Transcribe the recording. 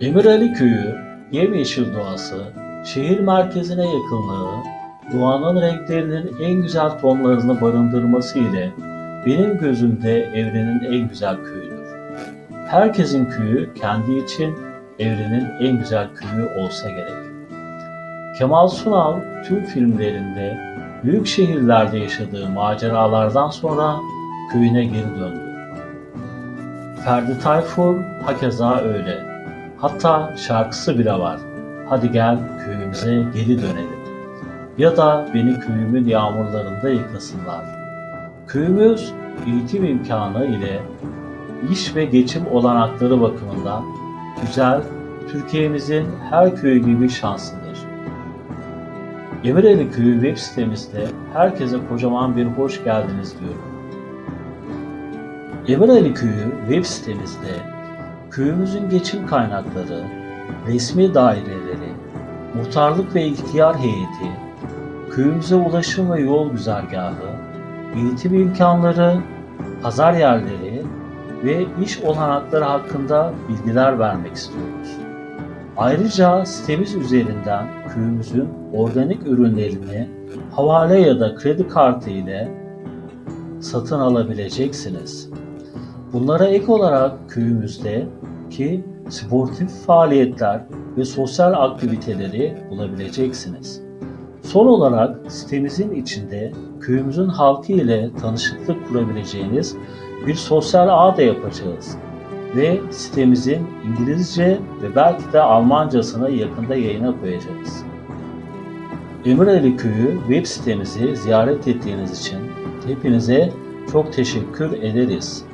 Emirali Köyü, yemyeşil doğası, şehir merkezine yakınlığı, doğanın renklerinin en güzel tonlarını barındırması ile benim gözümde evrenin en güzel köyüdür. Herkesin köyü kendi için evrenin en güzel köyü olsa gerek. Kemal Sunal tüm filmlerinde büyük şehirlerde yaşadığı maceralardan sonra köyüne geri döndü. Ferdi Tayfur hakeza öyle. Hatta şarkısı bile var. Hadi gel köyümüze geri dönelim. Ya da beni köyümün yağmurlarında yıkasınlar. Köyümüz eğitim imkanı ile iş ve geçim olanakları bakımından güzel, Türkiye'mizin her köyü gibi şanslıdır. Emireli Köyü web sitemizde herkese kocaman bir hoş geldiniz diyorum. Emireli Köyü web sitemizde köyümüzün geçim kaynakları, resmi daireleri, muhtarlık ve ihtiyar heyeti, köyümüze ulaşım ve yol güzergahı, eğitim imkanları, pazar yerleri ve iş olanakları hakkında bilgiler vermek istiyoruz. Ayrıca sitemiz üzerinden köyümüzün organik ürünlerini havale ya da kredi kartı ile satın alabileceksiniz. Bunlara ek olarak köyümüzde ki sportif faaliyetler ve sosyal aktiviteleri bulabileceksiniz. Son olarak sitemizin içinde köyümüzün halkı ile tanışıklık kurabileceğiniz bir sosyal ağ da yapacağız ve sitemizin İngilizce ve belki de Almancasını yakında yayına koyacağız. Emireli Köyü web sitemizi ziyaret ettiğiniz için hepinize çok teşekkür ederiz.